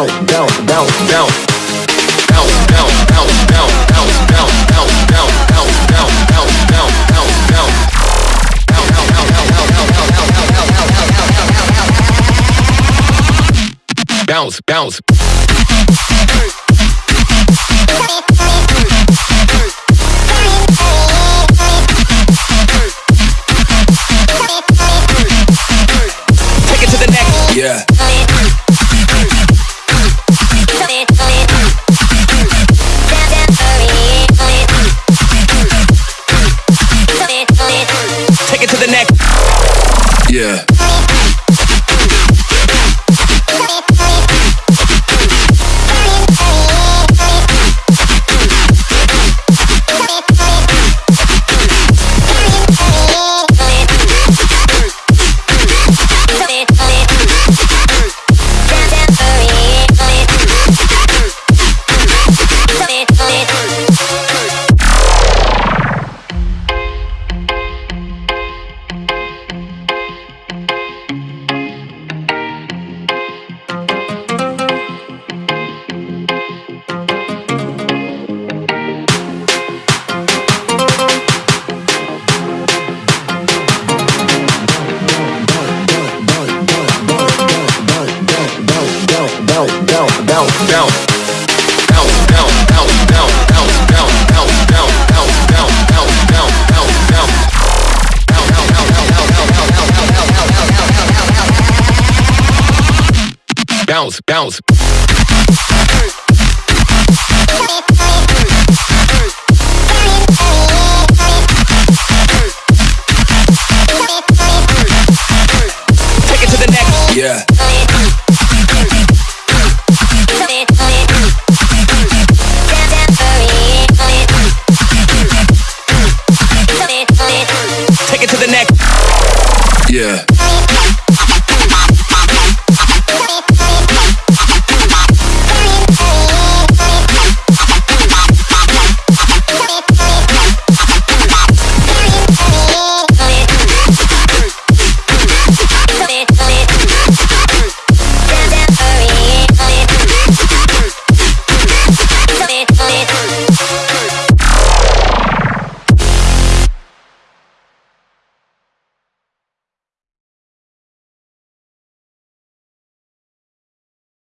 bounce, bounce, bounce. Bounce, bounce, bounce, bounce, bounce, bounce, bounce, bounce, bounce, bounce, bounce, bounce, bounce, bounce. Bounce, bounce, bounce, bounce, bounce, bounce, bounce, bounce. Bounce, bounce, bounce, bounce, bounce, bounce, bounce, bounce, bounce, bounce, bounce, bounce, bounce, bounce. Bounce, bounce, Yeah.